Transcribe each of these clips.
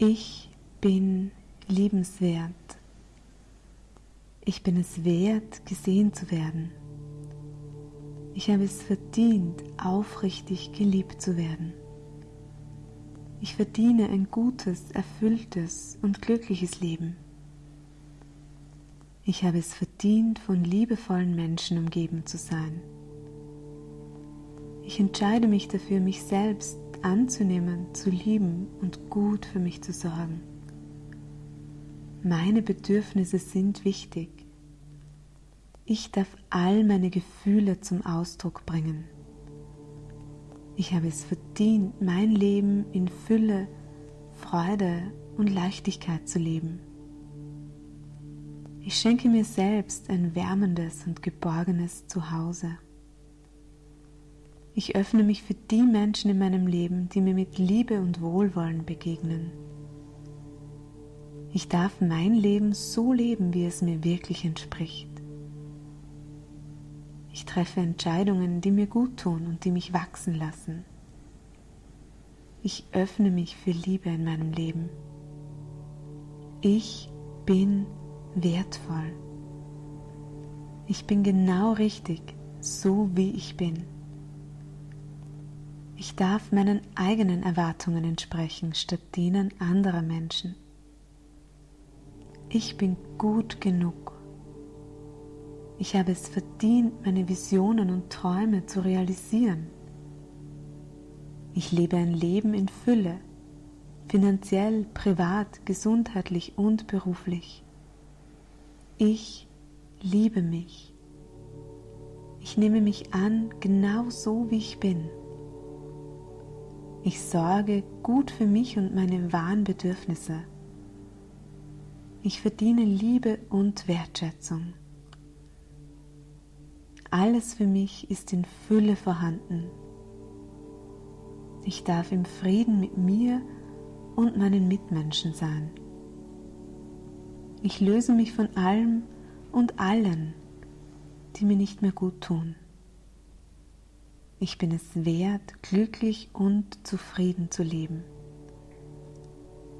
Ich bin liebenswert. Ich bin es wert, gesehen zu werden. Ich habe es verdient, aufrichtig geliebt zu werden. Ich verdiene ein gutes, erfülltes und glückliches Leben. Ich habe es verdient, von liebevollen Menschen umgeben zu sein. Ich entscheide mich dafür, mich selbst anzunehmen, zu lieben und gut für mich zu sorgen. Meine Bedürfnisse sind wichtig. Ich darf all meine Gefühle zum Ausdruck bringen. Ich habe es verdient, mein Leben in Fülle, Freude und Leichtigkeit zu leben. Ich schenke mir selbst ein wärmendes und geborgenes Zuhause. Ich öffne mich für die Menschen in meinem Leben, die mir mit Liebe und Wohlwollen begegnen. Ich darf mein Leben so leben, wie es mir wirklich entspricht. Ich treffe Entscheidungen, die mir gut tun und die mich wachsen lassen. Ich öffne mich für Liebe in meinem Leben. Ich bin wertvoll. Ich bin genau richtig, so wie ich bin. Ich darf meinen eigenen Erwartungen entsprechen, statt denen anderer Menschen. Ich bin gut genug. Ich habe es verdient, meine Visionen und Träume zu realisieren. Ich lebe ein Leben in Fülle, finanziell, privat, gesundheitlich und beruflich. Ich liebe mich. Ich nehme mich an, genau so wie ich bin. Ich sorge gut für mich und meine wahren Bedürfnisse. Ich verdiene Liebe und Wertschätzung. Alles für mich ist in Fülle vorhanden. Ich darf im Frieden mit mir und meinen Mitmenschen sein. Ich löse mich von allem und allen, die mir nicht mehr gut tun. Ich bin es wert, glücklich und zufrieden zu leben.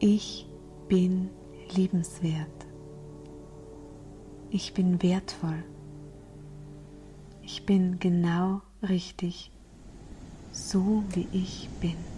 Ich bin liebenswert. Ich bin wertvoll. Ich bin genau richtig, so wie ich bin.